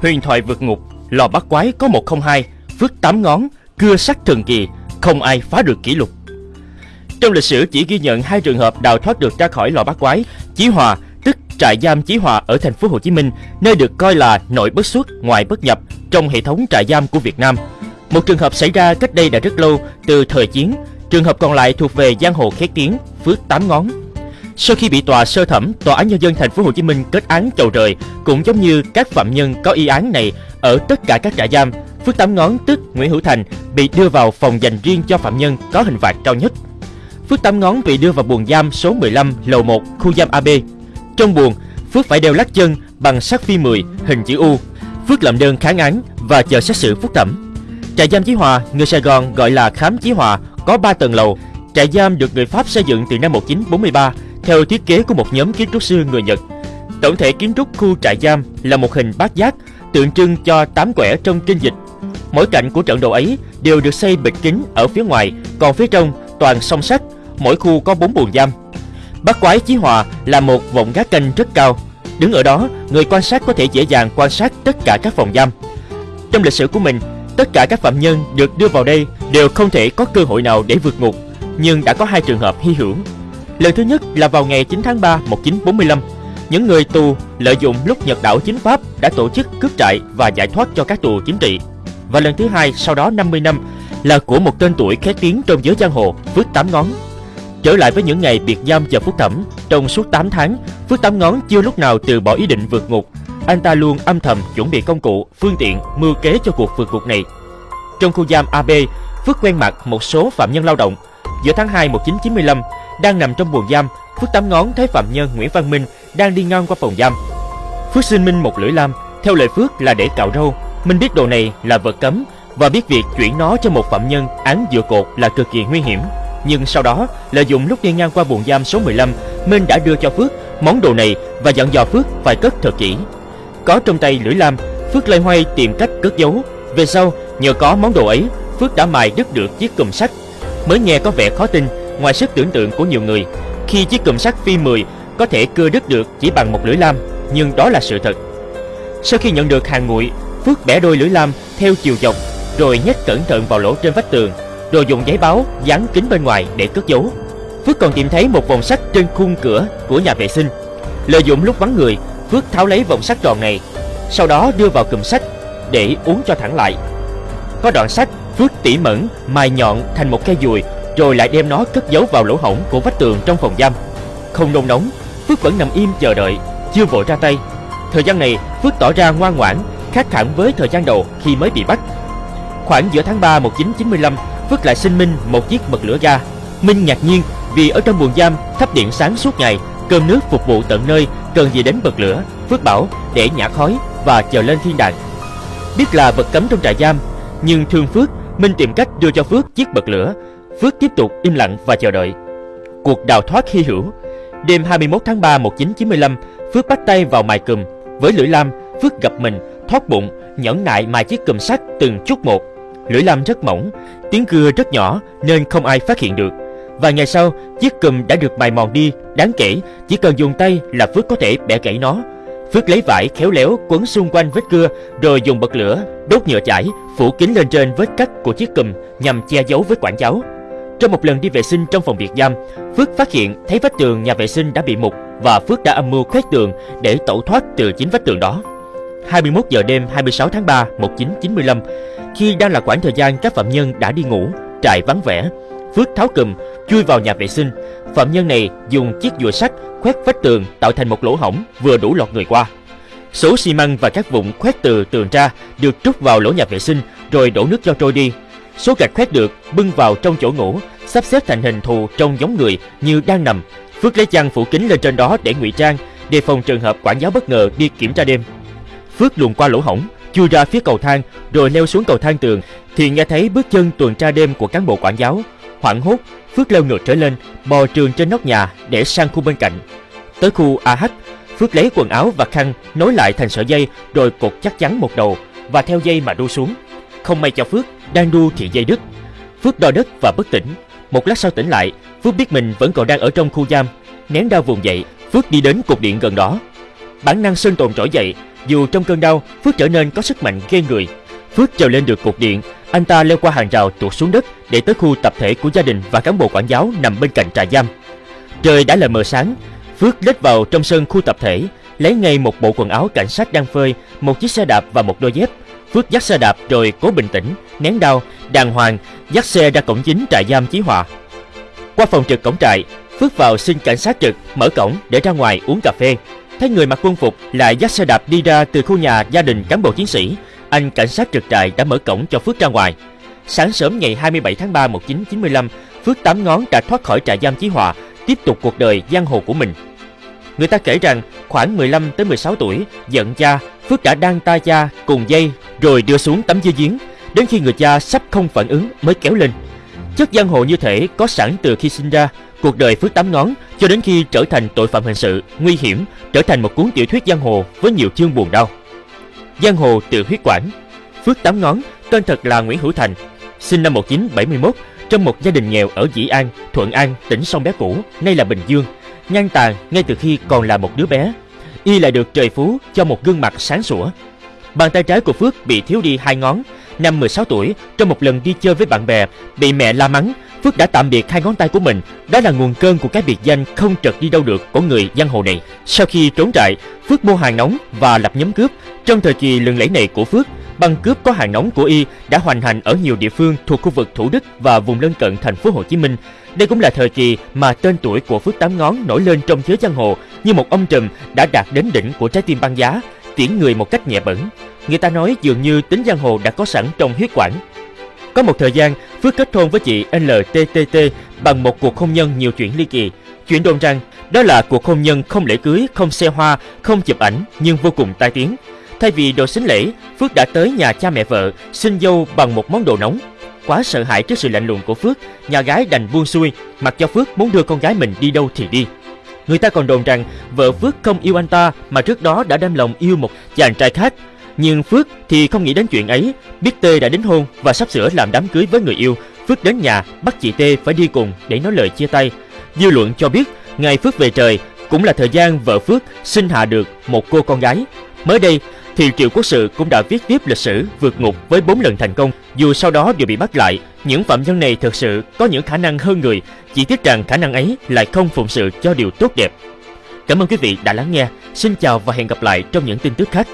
Huyền thoại vượt ngục, lò bắt quái có 102, phước tám ngón, cưa sắt thần kỳ, không ai phá được kỷ lục. Trong lịch sử chỉ ghi nhận hai trường hợp đào thoát được ra khỏi lò bắt quái, Chí Hòa, tức trại giam Chí Hòa ở thành phố Hồ Chí Minh, nơi được coi là nội bất xuất, ngoại bất nhập trong hệ thống trại giam của Việt Nam. Một trường hợp xảy ra cách đây đã rất lâu, từ thời chiến. Trường hợp còn lại thuộc về giang hồ khét tiếng, phước tám ngón. Sau khi bị tòa sơ thẩm, tòa án nhân dân thành phố Hồ Chí Minh kết án chầu trời, cũng giống như các phạm nhân có y án này ở tất cả các trại giam, Phước Tám Ngón tức Nguyễn Hữu Thành bị đưa vào phòng dành riêng cho phạm nhân có hình phạt cao nhất. Phước Tám Ngón bị đưa vào buồng giam số 15 lầu 1 khu giam AB. Trong buồng, Phước phải đeo lắc chân bằng sắt phi 10 hình chữ U. Phước làm đơn kháng án và chờ xét xử phúc thẩm. Trại giam Chí Hòa, người Sài Gòn gọi là khám Chí Hòa, có 3 tầng lầu. Trại giam được người Pháp xây dựng từ năm 1943 theo thiết kế của một nhóm kiến trúc sư người Nhật. Tổng thể kiến trúc khu trại giam là một hình bát giác tượng trưng cho tám quẻ trong kinh dịch. Mỗi cạnh của trận đồ ấy đều được xây bịch kính ở phía ngoài, còn phía trong toàn song sắt. Mỗi khu có bốn buồng giam. Bát quái Chí Hòa là một vọng gác canh rất cao. Đứng ở đó, người quan sát có thể dễ dàng quan sát tất cả các phòng giam. Trong lịch sử của mình, tất cả các phạm nhân được đưa vào đây đều không thể có cơ hội nào để vượt ngục, nhưng đã có hai trường hợp hy hữu Lần thứ nhất là vào ngày 9 tháng 3 1945, những người tù lợi dụng lúc Nhật đảo chính Pháp đã tổ chức cướp trại và giải thoát cho các tù chính trị. Và lần thứ hai sau đó 50 năm là của một tên tuổi khét tiếng trong giới giang hồ Phước Tám Ngón. Trở lại với những ngày biệt giam chờ phúc thẩm, trong suốt 8 tháng, Phước Tám Ngón chưa lúc nào từ bỏ ý định vượt ngục. Anh ta luôn âm thầm chuẩn bị công cụ, phương tiện, mưu kế cho cuộc vượt ngục này. Trong khu giam AB, Phước quen mặt một số phạm nhân lao động. Giữa tháng 2 1995, đang nằm trong buồng giam, Phước tám ngón thấy phạm nhân Nguyễn Văn Minh đang đi ngang qua phòng giam. Phước xin Minh một lưỡi lam, theo lời Phước là để cạo râu. Minh biết đồ này là vật cấm và biết việc chuyển nó cho một phạm nhân án dựa cột là cực kỳ nguy hiểm. Nhưng sau đó, lợi dụng lúc đi ngang qua buồng giam số 15, Minh đã đưa cho Phước món đồ này và dặn dò Phước phải cất thật kỹ. Có trong tay lưỡi lam, Phước lây hoay tìm cách cất giấu. Về sau, nhờ có món đồ ấy, Phước đã mài đứt được chiếc cùm sắt. Mới nghe có vẻ khó tin, ngoài sức tưởng tượng của nhiều người khi chiếc cụm sắt phi 10 có thể cưa đứt được chỉ bằng một lưỡi lam, nhưng đó là sự thật. Sau khi nhận được hàng nguội, Phước bẻ đôi lưỡi lam theo chiều dọc, rồi nhét cẩn thận vào lỗ trên vách tường, rồi dùng giấy báo dán kính bên ngoài để cất giấu. Phước còn tìm thấy một vòng sắt trên khung cửa của nhà vệ sinh. Lợi dụng lúc vắng người, Phước tháo lấy vòng sắt tròn này, sau đó đưa vào cụm sắt để uống cho thẳng lại. Có đoạn sắt, Phước tỉ mẩn mài nhọn thành một cây dùi rồi lại đem nó cất giấu vào lỗ hổng của vách tường trong phòng giam. Không nôn nóng, Phước vẫn nằm im chờ đợi, chưa vội ra tay. Thời gian này, Phước tỏ ra ngoan ngoãn, khác hẳn với thời gian đầu khi mới bị bắt. Khoảng giữa tháng 3 1995, Phước lại xin Minh một chiếc bật lửa ga. Minh ngạc nhiên vì ở trong buồng giam thắp điện sáng suốt ngày, cơm nước phục vụ tận nơi, cần gì đến bật lửa. Phước bảo để nhả khói và chờ lên thiên đàng. Biết là vật cấm trong trại giam, nhưng thương Phước, Minh tìm cách đưa cho Phước chiếc bật lửa Phước tiếp tục im lặng và chờ đợi. Cuộc đào thoát hy hữu. Đêm 21 tháng 3 1995, Phước bắt tay vào mài cùm. Với lưỡi lam, Phước gặp mình, thoát bụng, nhẫn nại mài chiếc cùm sắt từng chút một. Lưỡi lam rất mỏng, tiếng cưa rất nhỏ nên không ai phát hiện được. Vài ngày sau, chiếc cùm đã được mài mòn đi, đáng kể, chỉ cần dùng tay là Phước có thể bẻ gãy nó. Phước lấy vải khéo léo quấn xung quanh vết cưa rồi dùng bật lửa, đốt nhựa chải, phủ kín lên trên vết cắt của chiếc cùm nhằm che giấu vết quản giáo. Trong một lần đi vệ sinh trong phòng biệt giam, Phước phát hiện thấy vách tường nhà vệ sinh đã bị mục và Phước đã âm mưu khoét tường để tẩu thoát từ chính vách tường đó. 21 giờ đêm 26 tháng 3 1995, khi đang là khoảng thời gian các phạm nhân đã đi ngủ, trại vắng vẻ, Phước tháo cùm, chui vào nhà vệ sinh. Phạm nhân này dùng chiếc dùa sắt khoét vách tường tạo thành một lỗ hổng vừa đủ lọt người qua. Số xi măng và các vụn khoét từ tường ra được trút vào lỗ nhà vệ sinh rồi đổ nước cho trôi đi Số gạch khoét được bưng vào trong chỗ ngủ, sắp xếp thành hình thù trông giống người như đang nằm. Phước lấy chăn phủ kín lên trên đó để ngụy trang, đề phòng trường hợp quản giáo bất ngờ đi kiểm tra đêm. Phước luồn qua lỗ hổng, chui ra phía cầu thang, rồi leo xuống cầu thang tường, thì nghe thấy bước chân tuần tra đêm của cán bộ quản giáo. Hoảng hốt, Phước leo ngược trở lên, bò trường trên nóc nhà để sang khu bên cạnh. Tới khu AH, Phước lấy quần áo và khăn nối lại thành sợi dây rồi cột chắc chắn một đầu và theo dây mà đu xuống. Không may cho Phước, đang đu thì dây đứt. Phước đo đất và bất tỉnh. Một lát sau tỉnh lại, Phước biết mình vẫn còn đang ở trong khu giam. Nén đau vùng dậy, Phước đi đến cột điện gần đó. Bản năng sinh tồn trỗi dậy, Dù trong cơn đau, Phước trở nên có sức mạnh ghê người. Phước trèo lên được cột điện, anh ta leo qua hàng rào tuột xuống đất để tới khu tập thể của gia đình và cán bộ quản giáo nằm bên cạnh trại giam. Trời đã là mờ sáng, Phước lết vào trong sân khu tập thể, lấy ngay một bộ quần áo cảnh sát đang phơi, một chiếc xe đạp và một đôi dép. Phước dắt xe đạp rồi cố bình tĩnh, nén đau, đàng hoàng dắt xe ra cổng chính trại giam Chí Hòa. Qua phòng trực cổng trại, Phước vào xin cảnh sát trực mở cổng để ra ngoài uống cà phê. Thấy người mặc quân phục lại dắt xe đạp đi ra từ khu nhà gia đình cán bộ chiến sĩ, anh cảnh sát trực trại đã mở cổng cho Phước ra ngoài. Sáng sớm ngày 27 tháng 3 1995, Phước tám ngón đã thoát khỏi trại giam Chí Hòa, tiếp tục cuộc đời giang hồ của mình. Người ta kể rằng khoảng 15 tới 16 tuổi, giận cha, Phước đã đăng tay cha cùng dây rồi đưa xuống tấm dây giếng, đến khi người cha sắp không phản ứng mới kéo lên. Chất giang hồ như thể có sẵn từ khi sinh ra, cuộc đời Phước tám ngón cho đến khi trở thành tội phạm hình sự nguy hiểm, trở thành một cuốn tiểu thuyết giang hồ với nhiều chương buồn đau. Giang hồ từ huyết quản. Phước tám ngón, tên thật là Nguyễn Hữu Thành, sinh năm 1971 trong một gia đình nghèo ở Dĩ An, Thuận An, tỉnh Sông Bé Cũ, nay là Bình Dương, nhan tàn ngay từ khi còn là một đứa bé. Y lại được trời phú cho một gương mặt sáng sủa. Bàn tay trái của Phước bị thiếu đi hai ngón. Năm 16 tuổi, trong một lần đi chơi với bạn bè, bị mẹ la mắng, Phước đã tạm biệt hai ngón tay của mình. Đó là nguồn cơn của cái biệt danh không trật đi đâu được của người giang hồ này. Sau khi trốn trại, Phước mua hàng nóng và lập nhóm cướp. Trong thời kỳ lừng lẫy này của Phước, băng cướp có hàng nóng của y đã hoành hành ở nhiều địa phương thuộc khu vực Thủ Đức và vùng lân cận thành phố Hồ Chí Minh. Đây cũng là thời kỳ mà tên tuổi của Phước Tám Ngón nổi lên trong giới giang hồ như một ông trùm đã đạt đến đỉnh của trái tim băng giá, tiễn người một cách nhẹ bẩn. Người ta nói dường như tính giang hồ đã có sẵn trong huyết quản. Có một thời gian, Phước kết hôn với chị LTTT bằng một cuộc hôn nhân nhiều chuyện ly kỳ. Chuyện đồn rằng đó là cuộc hôn nhân không lễ cưới, không xe hoa, không chụp ảnh nhưng vô cùng tai tiếng. Thay vì đồ xính lễ, Phước đã tới nhà cha mẹ vợ xin dâu bằng một món đồ nóng. Quá sợ hãi trước sự lạnh lùng của Phước, nhà gái đành buông xuôi, mặc cho Phước muốn đưa con gái mình đi đâu thì đi. Người ta còn đồn rằng vợ Phước không yêu anh ta mà trước đó đã đem lòng yêu một chàng trai khác. Nhưng Phước thì không nghĩ đến chuyện ấy, biết Tê đã đính hôn và sắp sửa làm đám cưới với người yêu. Phước đến nhà bắt chị Tê phải đi cùng để nói lời chia tay. Dư luận cho biết ngày Phước về trời cũng là thời gian vợ Phước sinh hạ được một cô con gái. Mới đây, thì Triệu Quốc Sự cũng đã viết tiếp lịch sử vượt ngục với 4 lần thành công. Dù sau đó đều bị bắt lại, những phạm nhân này thực sự có những khả năng hơn người, chỉ tiếc rằng khả năng ấy lại không phụng sự cho điều tốt đẹp. Cảm ơn quý vị đã lắng nghe. Xin chào và hẹn gặp lại trong những tin tức khác.